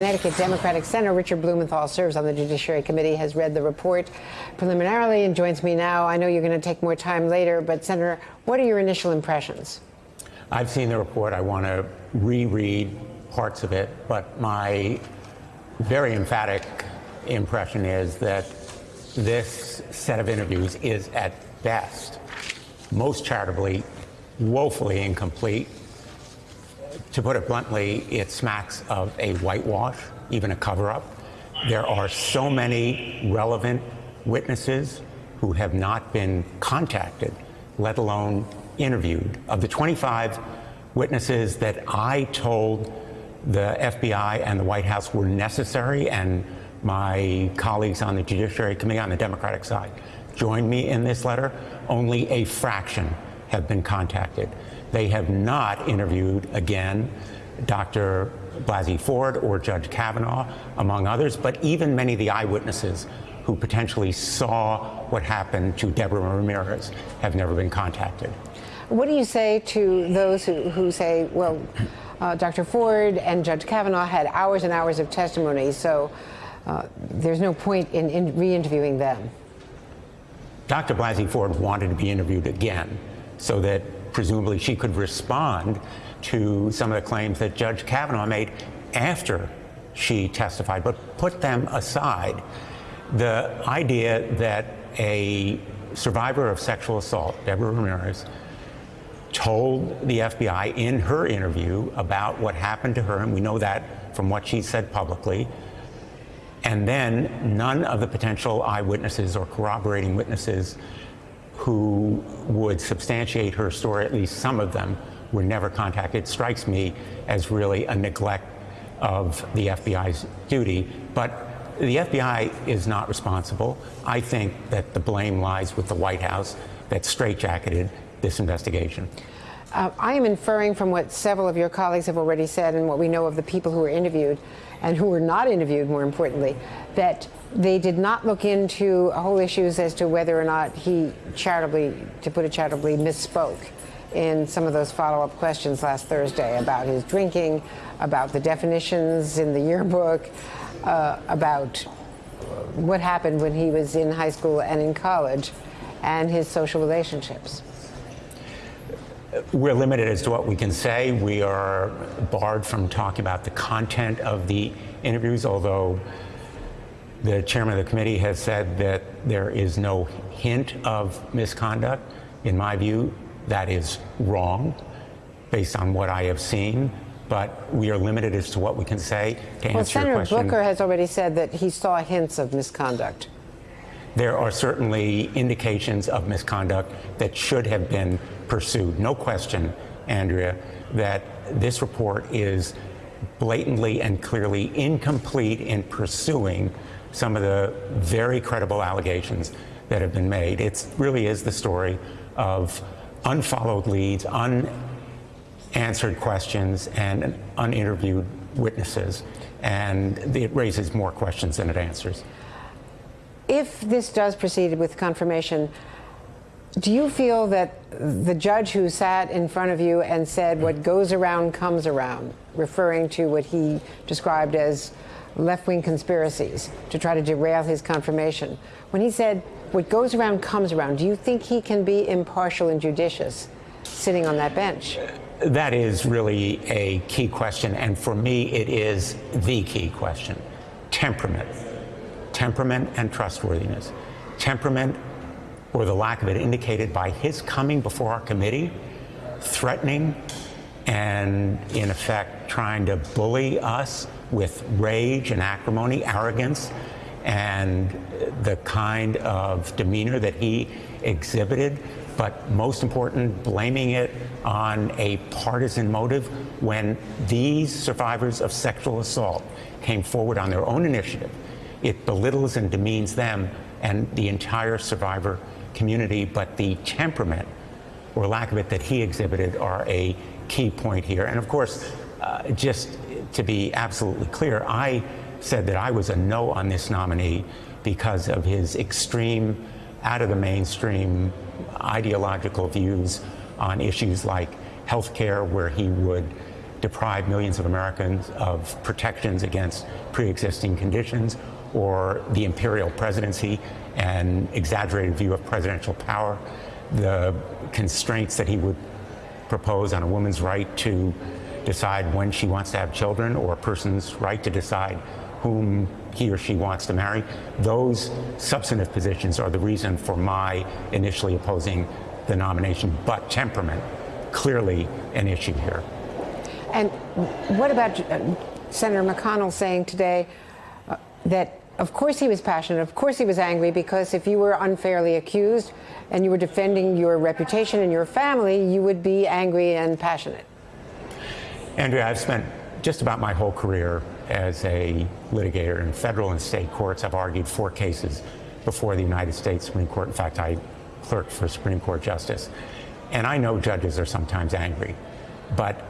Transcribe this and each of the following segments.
Connecticut Democratic Senator Richard Blumenthal serves on the Judiciary Committee, has read the report preliminarily and joins me now. I know you're going to take more time later, but Senator, what are your initial impressions? I've seen the report. I want to reread parts of it, but my very emphatic impression is that this set of interviews is at best, most charitably, woefully incomplete to put it bluntly, it smacks of a whitewash, even a cover up. There are so many relevant witnesses who have not been contacted, let alone interviewed. Of the 25 witnesses that I told the FBI and the White House were necessary, and my colleagues on the Judiciary Committee on the Democratic side joined me in this letter, only a fraction have been contacted. They have not interviewed again Dr. Blasey Ford or Judge Kavanaugh, among others, but even many of the eyewitnesses who potentially saw what happened to Deborah Ramirez have never been contacted. What do you say to those who, who say, well, uh, Dr. Ford and Judge Kavanaugh had hours and hours of testimony, so uh, there's no point in, in re-interviewing them? Dr. Blasey Ford wanted to be interviewed again so that presumably she could respond to some of the claims that Judge Kavanaugh made after she testified. But put them aside, the idea that a survivor of sexual assault, Deborah Ramirez, told the FBI in her interview about what happened to her, and we know that from what she said publicly, and then none of the potential eyewitnesses or corroborating witnesses who would substantiate her story, at least some of them, were never contacted, It strikes me as really a neglect of the FBI's duty. But the FBI is not responsible. I think that the blame lies with the White House that straitjacketed this investigation. Uh, I am inferring from what several of your colleagues have already said and what we know of the people who were interviewed and who were not interviewed, more importantly, that they did not look into whole issues as to whether or not he charitably, to put it charitably, misspoke in some of those follow-up questions last Thursday about his drinking, about the definitions in the yearbook, uh, about what happened when he was in high school and in college, and his social relationships. We're limited as to what we can say. We are barred from talking about the content of the interviews, although the chairman of the committee has said that there is no hint of misconduct. In my view, that is wrong based on what I have seen, but we are limited as to what we can say to well, answer Senator your question. Booker has already said that he saw hints of misconduct. There are certainly indications of misconduct that should have been pursued. No question, Andrea, that this report is blatantly and clearly incomplete in pursuing some of the very credible allegations that have been made. It really is the story of unfollowed leads, unanswered questions, and uninterviewed witnesses. And it raises more questions than it answers. If this does proceed with confirmation, do you feel that the judge who sat in front of you and said what goes around comes around, referring to what he described as left-wing conspiracies to try to derail his confirmation, when he said what goes around comes around, do you think he can be impartial and judicious sitting on that bench? That is really a key question, and for me, it is the key question. Temperament. Temperament and trustworthiness. Temperament or the lack of it indicated by his coming before our committee, threatening and, in effect, trying to bully us with rage and acrimony, arrogance, and the kind of demeanor that he exhibited. But most important, blaming it on a partisan motive when these survivors of sexual assault came forward on their own initiative. It belittles and demeans them and the entire survivor community, but the temperament or lack of it that he exhibited are a key point here. And of course, uh, just to be absolutely clear, I said that I was a no on this nominee because of his extreme, out of the mainstream ideological views on issues like health care, where he would deprive millions of Americans of protections against pre-existing conditions or the imperial presidency and exaggerated view of presidential power, the constraints that he would propose on a woman's right to decide when she wants to have children or a person's right to decide whom he or she wants to marry. Those substantive positions are the reason for my initially opposing the nomination, but temperament, clearly an issue here. And what about Senator McConnell saying today that, of course, he was passionate, of course, he was angry, because if you were unfairly accused and you were defending your reputation and your family, you would be angry and passionate? Andrea, I've spent just about my whole career as a litigator in federal and state courts. I've argued four cases before the United States Supreme Court. In fact, I clerked for Supreme Court Justice. And I know judges are sometimes angry, but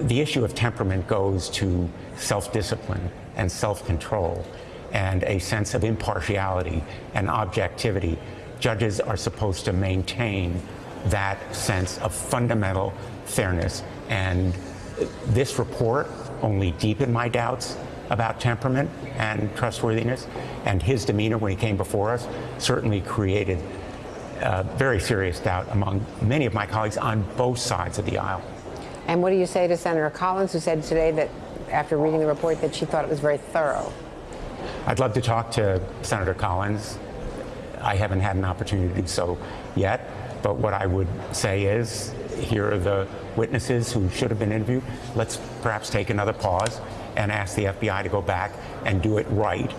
the issue of temperament goes to self-discipline and self-control and a sense of impartiality and objectivity. Judges are supposed to maintain that sense of fundamental fairness. And this report only deepened my doubts about temperament and trustworthiness. And his demeanor when he came before us certainly created very serious doubt among many of my colleagues on both sides of the aisle. And what do you say to Senator Collins, who said today that after reading the report that she thought it was very thorough? I'd love to talk to Senator Collins. I haven't had an opportunity to do so yet, but what I would say is here are the witnesses who should have been interviewed. Let's perhaps take another pause and ask the FBI to go back and do it right.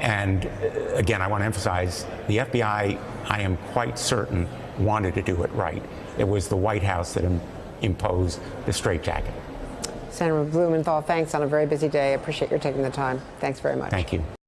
And uh, again, I want to emphasize the FBI, I am quite certain, wanted to do it right. It was the White House that im- imposed the straitjacket. Senator Blumenthal, thanks on a very busy day. I appreciate your taking the time. Thanks very much. Thank you.